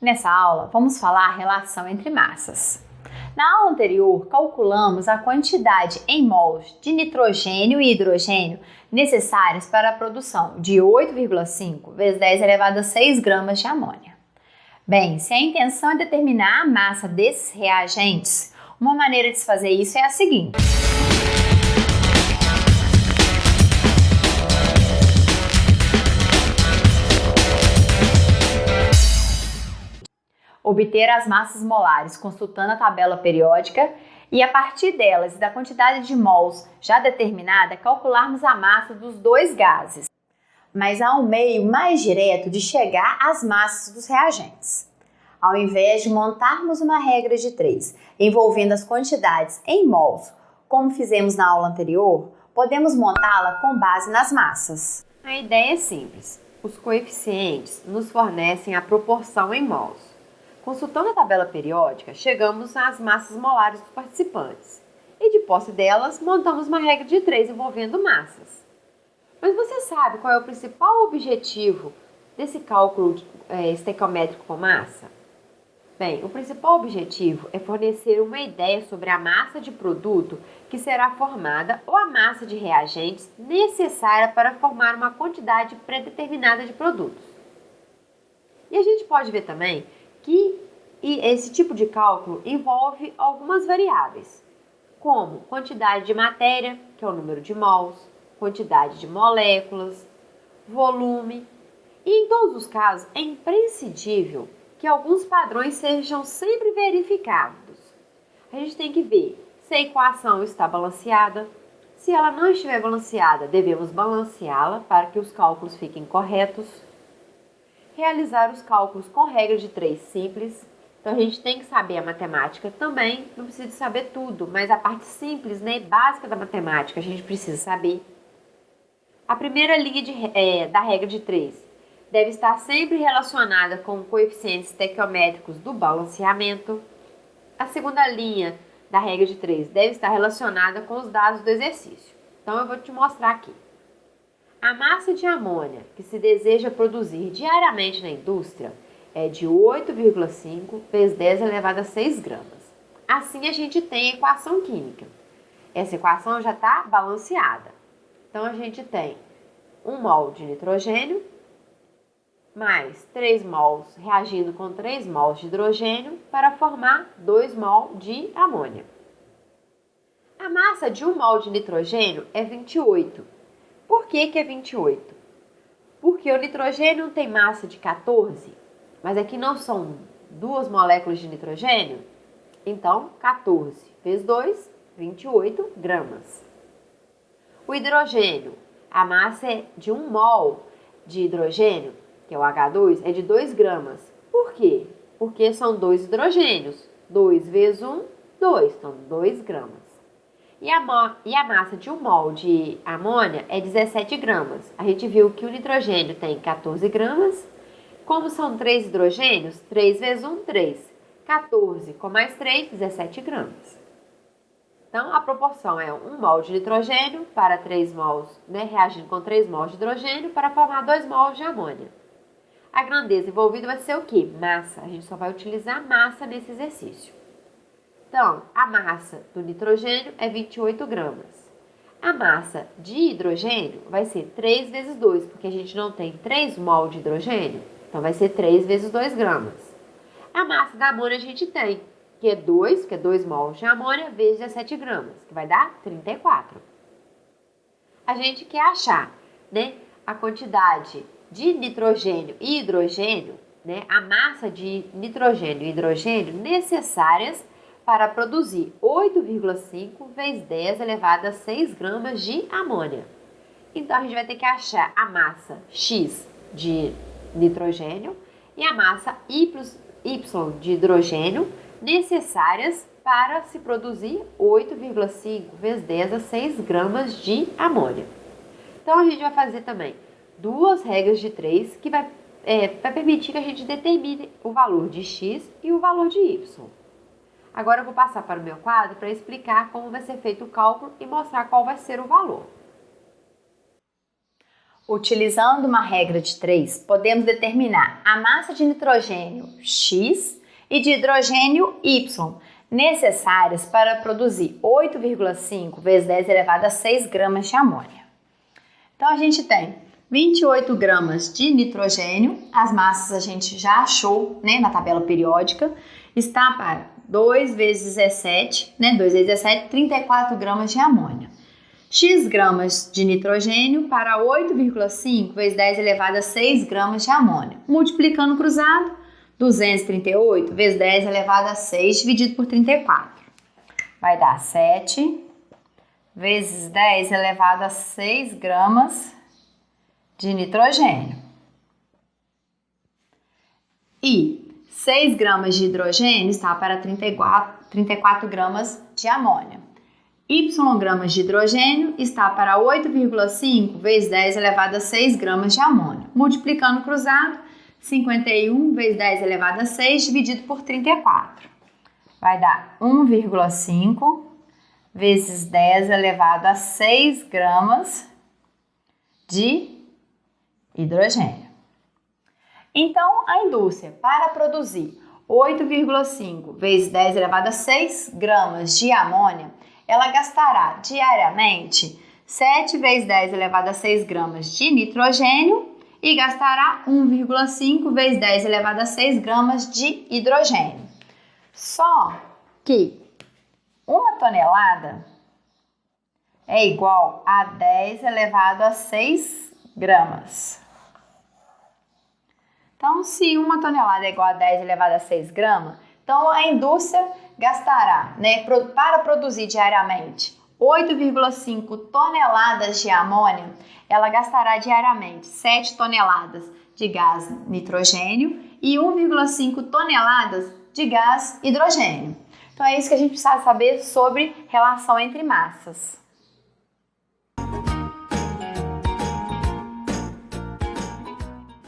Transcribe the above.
Nessa aula, vamos falar a relação entre massas. Na aula anterior, calculamos a quantidade em mols de nitrogênio e hidrogênio necessárias para a produção de 8,5 vezes 10 elevado a 6 gramas de amônia. Bem, se a intenção é determinar a massa desses reagentes, uma maneira de se fazer isso é a seguinte. Obter as massas molares consultando a tabela periódica e a partir delas e da quantidade de mols já determinada, calcularmos a massa dos dois gases. Mas há um meio mais direto de chegar às massas dos reagentes. Ao invés de montarmos uma regra de três envolvendo as quantidades em mols, como fizemos na aula anterior, podemos montá-la com base nas massas. A ideia é simples. Os coeficientes nos fornecem a proporção em mols. Consultando a tabela periódica, chegamos às massas molares dos participantes. E de posse delas, montamos uma regra de três envolvendo massas. Mas você sabe qual é o principal objetivo desse cálculo é, estequiométrico com massa? Bem, o principal objetivo é fornecer uma ideia sobre a massa de produto que será formada ou a massa de reagentes necessária para formar uma quantidade predeterminada de produtos. E a gente pode ver também que esse tipo de cálculo envolve algumas variáveis, como quantidade de matéria, que é o número de mols, quantidade de moléculas, volume. E em todos os casos é imprescindível que alguns padrões sejam sempre verificados. A gente tem que ver se a equação está balanceada. Se ela não estiver balanceada, devemos balanceá-la para que os cálculos fiquem corretos realizar os cálculos com regra de três simples. Então a gente tem que saber a matemática também, não precisa saber tudo, mas a parte simples, né, básica da matemática, a gente precisa saber. A primeira linha de, é, da regra de três deve estar sempre relacionada com coeficientes estequiométricos do balanceamento. A segunda linha da regra de três deve estar relacionada com os dados do exercício. Então eu vou te mostrar aqui. A massa de amônia que se deseja produzir diariamente na indústria é de 8,5 vezes 10 elevado a 6 gramas. Assim a gente tem a equação química. Essa equação já está balanceada. Então a gente tem 1 mol de nitrogênio mais 3 mols reagindo com 3 mols de hidrogênio para formar 2 mol de amônia. A massa de 1 mol de nitrogênio é 28 por que, que é 28? Porque o nitrogênio tem massa de 14, mas aqui não são duas moléculas de nitrogênio? Então, 14 vezes 2, 28 gramas. O hidrogênio, a massa é de 1 mol de hidrogênio, que é o H2, é de 2 gramas. Por quê? Porque são dois hidrogênios. 2 vezes 1, 2, então 2 gramas. E a, e a massa de um mol de amônia é 17 gramas. A gente viu que o nitrogênio tem 14 gramas. Como são 3 hidrogênios, 3 vezes 1, 3. 14 com mais 3, 17 gramas. Então, a proporção é 1 mol de nitrogênio para 3 mols, né, reagindo com 3 mols de hidrogênio para formar 2 mols de amônia. A grandeza envolvida vai ser o quê? Massa. A gente só vai utilizar massa nesse exercício. Então, a massa do nitrogênio é 28 gramas. A massa de hidrogênio vai ser 3 vezes 2, porque a gente não tem 3 mol de hidrogênio, então vai ser 3 vezes 2 gramas. A massa da amônia a gente tem, que é 2, que é 2 mols de amônia, vezes 17 gramas, que vai dar 34. A gente quer achar né, a quantidade de nitrogênio e hidrogênio, né, a massa de nitrogênio e hidrogênio necessárias para produzir 8,5 vezes 10 elevado a 6 gramas de amônia. Então, a gente vai ter que achar a massa X de nitrogênio e a massa Y de hidrogênio necessárias para se produzir 8,5 vezes 10 a 6 gramas de amônia. Então, a gente vai fazer também duas regras de 3 que vai, é, vai permitir que a gente determine o valor de X e o valor de Y. Agora eu vou passar para o meu quadro para explicar como vai ser feito o cálculo e mostrar qual vai ser o valor. Utilizando uma regra de 3, podemos determinar a massa de nitrogênio X e de hidrogênio Y necessárias para produzir 8,5 vezes 10 elevado a 6 gramas de amônia. Então a gente tem 28 gramas de nitrogênio, as massas a gente já achou né, na tabela periódica, está para 2 vezes 17, né, 2 vezes 17, 34 gramas de amônia. X gramas de nitrogênio para 8,5 vezes 10 elevado a 6 gramas de amônia. Multiplicando cruzado, 238 vezes 10 elevado a 6 dividido por 34. Vai dar 7 vezes 10 elevado a 6 gramas de nitrogênio. E 6 gramas de hidrogênio está para 34, 34 gramas de amônia. Y gramas de hidrogênio está para 8,5 vezes 10 elevado a 6 gramas de amônia. Multiplicando cruzado, 51 vezes 10 elevado a 6 dividido por 34. Vai dar 1,5 vezes 10 elevado a 6 gramas de hidrogênio. Então, a indústria, para produzir 8,5 vezes 10 elevado a 6 gramas de amônia, ela gastará diariamente 7 vezes 10 elevado a 6 gramas de nitrogênio e gastará 1,5 vezes 10 elevado a 6 gramas de hidrogênio. Só que uma tonelada é igual a 10 elevado a 6 gramas. Então, se uma tonelada é igual a 10 elevado a 6 gramas, então a indústria gastará, né, para produzir diariamente 8,5 toneladas de amônia, ela gastará diariamente 7 toneladas de gás nitrogênio e 1,5 toneladas de gás hidrogênio. Então é isso que a gente precisa saber sobre relação entre massas.